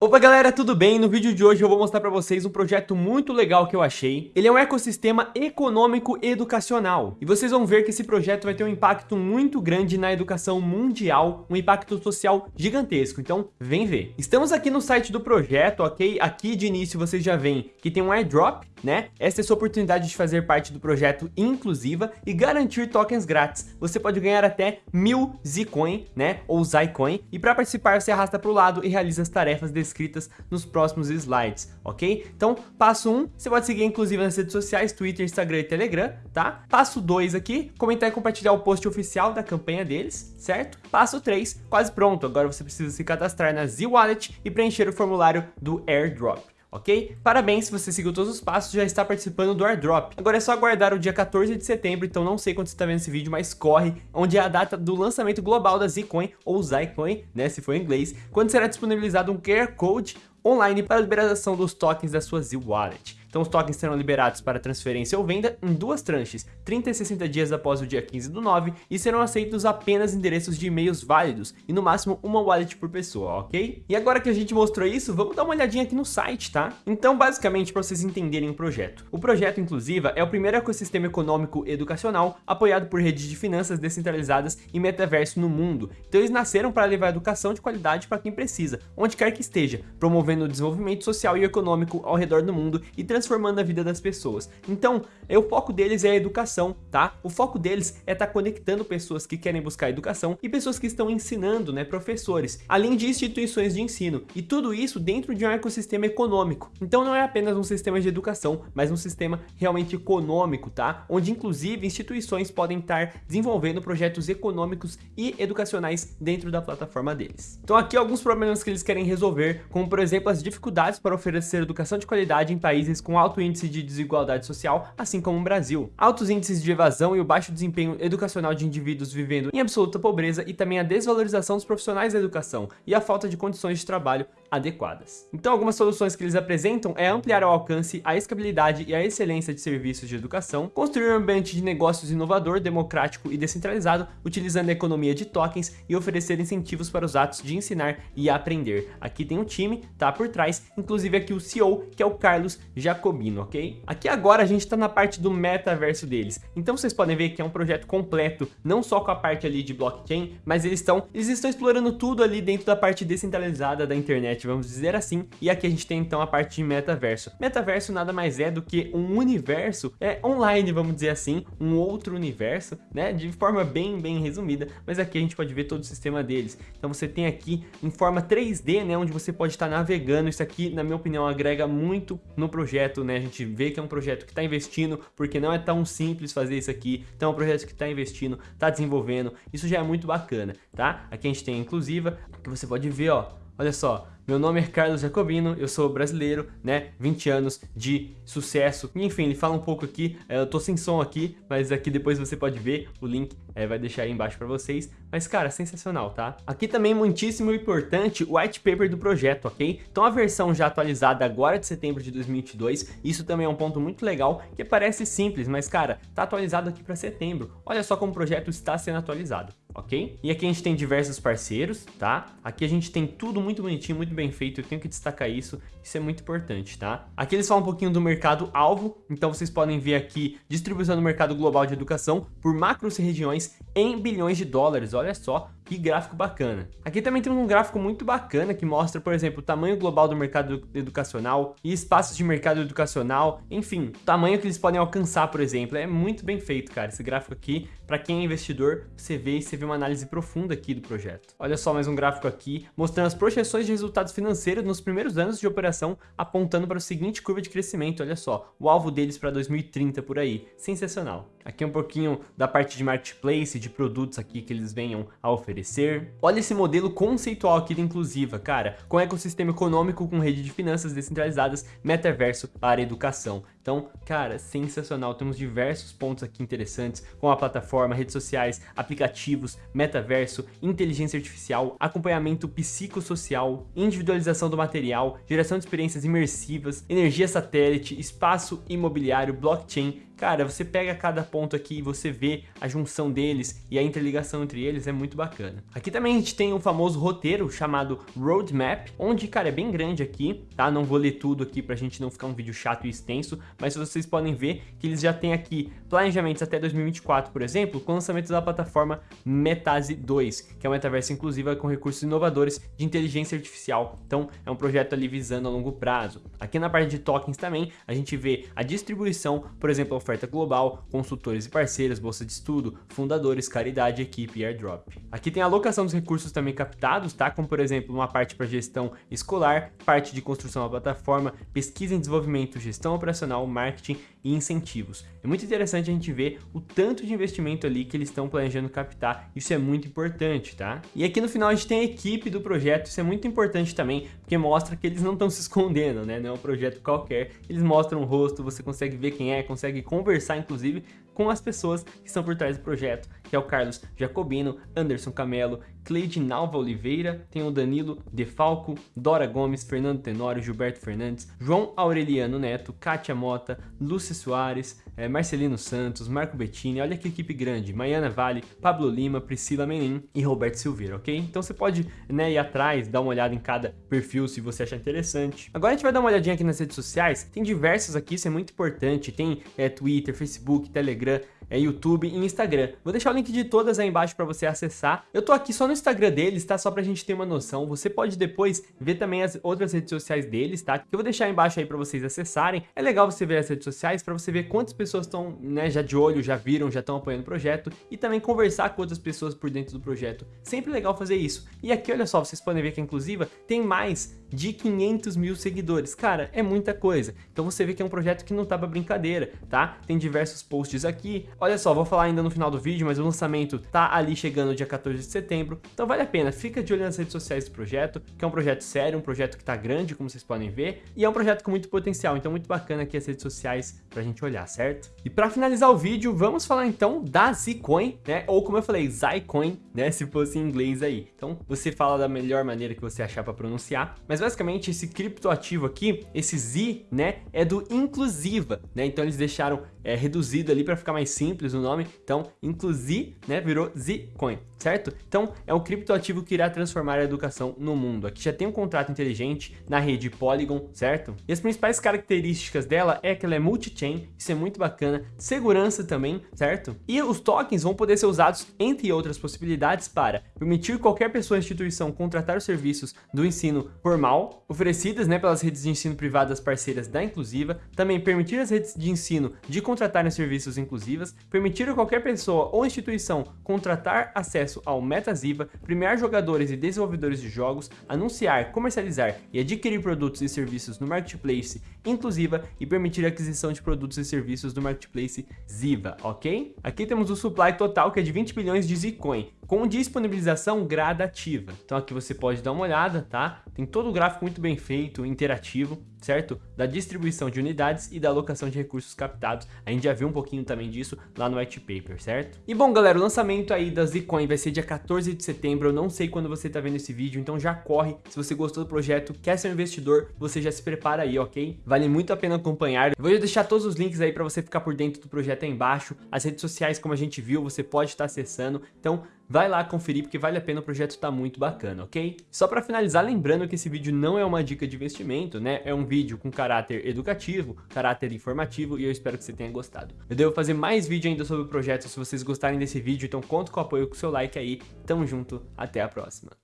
Opa galera, tudo bem? No vídeo de hoje eu vou mostrar para vocês um projeto muito legal que eu achei. Ele é um ecossistema econômico educacional. E vocês vão ver que esse projeto vai ter um impacto muito grande na educação mundial, um impacto social gigantesco. Então, vem ver. Estamos aqui no site do projeto, ok? Aqui de início vocês já veem que tem um airdrop, né? Essa é sua oportunidade de fazer parte do projeto inclusiva e garantir tokens grátis. Você pode ganhar até mil Zcoin, né? Ou Zycoin. E para participar você arrasta para o lado e realiza as tarefas desse descritas nos próximos slides, ok? Então, passo 1, um, você pode seguir inclusive nas redes sociais, Twitter, Instagram e Telegram, tá? Passo 2 aqui, comentar e compartilhar o post oficial da campanha deles, certo? Passo 3, quase pronto, agora você precisa se cadastrar na Z-Wallet e preencher o formulário do AirDrop ok? Parabéns, se você seguiu todos os passos, já está participando do airdrop. Agora é só aguardar o dia 14 de setembro, então não sei quando você está vendo esse vídeo, mas corre, onde é a data do lançamento global da Zcoin, ou Zycoin, né, se for em inglês, quando será disponibilizado um QR Code online para a liberação dos tokens da sua Z-Wallet. Então os tokens serão liberados para transferência ou venda em duas tranches, 30 e 60 dias após o dia 15 do 9, e serão aceitos apenas endereços de e-mails válidos, e no máximo uma wallet por pessoa, ok? E agora que a gente mostrou isso, vamos dar uma olhadinha aqui no site, tá? Então basicamente para vocês entenderem o projeto. O projeto Inclusiva é o primeiro ecossistema econômico educacional apoiado por redes de finanças descentralizadas e metaverso no mundo. Então eles nasceram para levar educação de qualidade para quem precisa, onde quer que esteja, promovendo o desenvolvimento social e econômico ao redor do mundo e transformando a vida das pessoas. Então, é, o foco deles é a educação, tá? O foco deles é estar tá conectando pessoas que querem buscar educação e pessoas que estão ensinando, né, professores, além de instituições de ensino. E tudo isso dentro de um ecossistema econômico. Então não é apenas um sistema de educação, mas um sistema realmente econômico, tá? Onde inclusive instituições podem estar desenvolvendo projetos econômicos e educacionais dentro da plataforma deles. Então aqui alguns problemas que eles querem resolver, como por exemplo as dificuldades para oferecer educação de qualidade em países com alto índice de desigualdade social, assim como o Brasil. Altos índices de evasão e o baixo desempenho educacional de indivíduos vivendo em absoluta pobreza e também a desvalorização dos profissionais da educação e a falta de condições de trabalho adequadas. Então algumas soluções que eles apresentam é ampliar o alcance, a escabilidade e a excelência de serviços de educação, construir um ambiente de negócios inovador, democrático e descentralizado, utilizando a economia de tokens e oferecer incentivos para os atos de ensinar e aprender. Aqui tem um time, tá por trás, inclusive aqui o CEO, que é o Carlos Jacobino, ok? Aqui agora a gente está na parte do metaverso deles, então vocês podem ver que é um projeto completo, não só com a parte ali de blockchain, mas eles estão, eles estão explorando tudo ali dentro da parte descentralizada da internet internet, vamos dizer assim. E aqui a gente tem então a parte de metaverso. Metaverso nada mais é do que um universo é online, vamos dizer assim, um outro universo, né? De forma bem, bem resumida, mas aqui a gente pode ver todo o sistema deles. Então você tem aqui em forma 3D, né? Onde você pode estar navegando. Isso aqui, na minha opinião, agrega muito no projeto, né? A gente vê que é um projeto que está investindo, porque não é tão simples fazer isso aqui. Então é um projeto que está investindo, está desenvolvendo. Isso já é muito bacana, tá? Aqui a gente tem a inclusiva, que você pode ver, ó. Olha só, meu nome é Carlos Jacobino, eu sou brasileiro, né, 20 anos de sucesso. Enfim, ele fala um pouco aqui, é, eu tô sem som aqui, mas aqui depois você pode ver, o link é, vai deixar aí embaixo para vocês. Mas cara, sensacional, tá? Aqui também muitíssimo importante o white paper do projeto, ok? Então a versão já atualizada agora de setembro de 2022, isso também é um ponto muito legal, que parece simples, mas cara, tá atualizado aqui para setembro. Olha só como o projeto está sendo atualizado ok? E aqui a gente tem diversos parceiros, tá? Aqui a gente tem tudo muito bonitinho, muito bem feito, eu tenho que destacar isso, isso é muito importante, tá? Aqui eles falam um pouquinho do mercado-alvo, então vocês podem ver aqui distribuição do mercado global de educação por macros e regiões em bilhões de dólares, olha só, que gráfico bacana. Aqui também temos um gráfico muito bacana que mostra, por exemplo, o tamanho global do mercado educacional e espaços de mercado educacional, enfim, o tamanho que eles podem alcançar, por exemplo. É muito bem feito, cara, esse gráfico aqui. Para quem é investidor, você vê e você vê uma análise profunda aqui do projeto. Olha só mais um gráfico aqui, mostrando as projeções de resultados financeiros nos primeiros anos de operação, apontando para o seguinte curva de crescimento, olha só, o alvo deles para 2030 por aí. Sensacional. Aqui um pouquinho da parte de marketplace, de produtos aqui que eles venham a oferecer. Olha esse modelo conceitual aqui da Inclusiva, cara, com ecossistema econômico com rede de finanças descentralizadas, metaverso para educação. Então, cara, sensacional. Temos diversos pontos aqui interessantes, com a plataforma, redes sociais, aplicativos, metaverso, inteligência artificial, acompanhamento psicossocial, individualização do material, geração de experiências imersivas, energia satélite, espaço imobiliário, blockchain, Cara, você pega cada ponto aqui e você vê a junção deles e a interligação entre eles é muito bacana. Aqui também a gente tem um famoso roteiro chamado Roadmap, onde, cara, é bem grande aqui, tá? Não vou ler tudo aqui pra gente não ficar um vídeo chato e extenso, mas vocês podem ver que eles já têm aqui planejamentos até 2024, por exemplo, com o lançamento da plataforma Metase 2, que é uma metaverso inclusiva com recursos inovadores de inteligência artificial. Então, é um projeto ali visando a longo prazo. Aqui na parte de tokens também, a gente vê a distribuição, por exemplo, oferta global, consultores e parceiros, bolsa de estudo, fundadores, caridade, equipe e airdrop. Aqui tem a alocação dos recursos também captados, tá? Como por exemplo, uma parte para gestão escolar, parte de construção da plataforma, pesquisa em desenvolvimento, gestão operacional, marketing e incentivos. É muito interessante a gente ver o tanto de investimento ali que eles estão planejando captar, isso é muito importante, tá? E aqui no final a gente tem a equipe do projeto, isso é muito importante também, porque mostra que eles não estão se escondendo, né? Não é um projeto qualquer, eles mostram o rosto, você consegue ver quem é, consegue inclusive com as pessoas que estão por trás do projeto, que é o Carlos Jacobino, Anderson Camelo, Cleide Nalva Oliveira, tem o Danilo Defalco, Dora Gomes, Fernando Tenório, Gilberto Fernandes, João Aureliano Neto, Kátia Mota, Lúcia Soares, é, Marcelino Santos, Marco Bettini, olha que equipe grande, Maiana Vale, Pablo Lima, Priscila Menin e Roberto Silveira, ok? Então você pode né, ir atrás, dar uma olhada em cada perfil se você achar interessante. Agora a gente vai dar uma olhadinha aqui nas redes sociais, tem diversos aqui, isso é muito importante, tem é, Twitter, Facebook, Telegram, é YouTube e Instagram. Vou deixar o link de todas aí embaixo para você acessar. Eu tô aqui só no Instagram deles, tá? Só pra gente ter uma noção. Você pode depois ver também as outras redes sociais deles, tá? Que eu vou deixar aí embaixo aí para vocês acessarem. É legal você ver as redes sociais para você ver quantas pessoas estão, né, já de olho, já viram, já estão apoiando o projeto e também conversar com outras pessoas por dentro do projeto. Sempre legal fazer isso. E aqui, olha só, vocês podem ver que a Inclusiva tem mais de 500 mil seguidores. Cara, é muita coisa. Então você vê que é um projeto que não tá pra brincadeira, tá? Tem diversos posts aqui. Olha só, vou falar ainda no final do vídeo, mas o lançamento tá ali chegando dia 14 de setembro. Então vale a pena, fica de olho nas redes sociais do projeto, que é um projeto sério, um projeto que tá grande, como vocês podem ver, e é um projeto com muito potencial, então muito bacana aqui as redes sociais pra gente olhar, certo? E pra finalizar o vídeo, vamos falar então da Zcoin, né? Ou como eu falei, Zycoin, né? Se fosse em inglês aí. Então você fala da melhor maneira que você achar pra pronunciar, mas basicamente esse criptoativo aqui, esse Z, né, é do inclusiva, né? Então eles deixaram é, reduzido ali para ficar mais simples o nome. Então, inclusive, né, virou Zcoin, certo? Então, é um criptoativo que irá transformar a educação no mundo. Aqui já tem um contrato inteligente na rede Polygon, certo? E as principais características dela é que ela é multi-chain, isso é muito bacana, segurança também, certo? E os tokens vão poder ser usados, entre outras possibilidades, para permitir qualquer pessoa ou instituição contratar os serviços do ensino formal, oferecidas né, pelas redes de ensino privadas parceiras da Inclusiva, também permitir as redes de ensino de contratarem serviços inclusivas, permitir a qualquer pessoa ou instituição contratar acesso ao MetaZiva, premiar jogadores e desenvolvedores de jogos, anunciar, comercializar e adquirir produtos e serviços no Marketplace Inclusiva e permitir a aquisição de produtos e serviços do Marketplace Ziva, ok? Aqui temos o supply total que é de 20 bilhões de Zcoin, com disponibilização gradativa. Então aqui você pode dar uma olhada, tá? Tem todo o gráfico muito bem feito, interativo, certo? Da distribuição de unidades e da alocação de recursos captados. A gente já viu um pouquinho também disso lá no white paper, certo? E bom, galera, o lançamento aí da Zcoin vai ser dia 14 de setembro. Eu não sei quando você tá vendo esse vídeo, então já corre. Se você gostou do projeto, quer ser um investidor, você já se prepara aí, ok? Vale muito a pena acompanhar. Eu vou deixar todos os links aí para você ficar por dentro do projeto aí embaixo. As redes sociais, como a gente viu, você pode estar acessando. Então, vai lá conferir porque vale a pena, o projeto tá muito bacana, ok? Só para finalizar, lembrando que esse vídeo não é uma dica de investimento, né? É um vídeo com caráter educativo, caráter informativo e eu espero que você tenha gostado. Eu devo fazer mais vídeo ainda sobre o projeto se vocês gostarem desse vídeo, então conto com o apoio com o seu like aí. Tamo junto, até a próxima.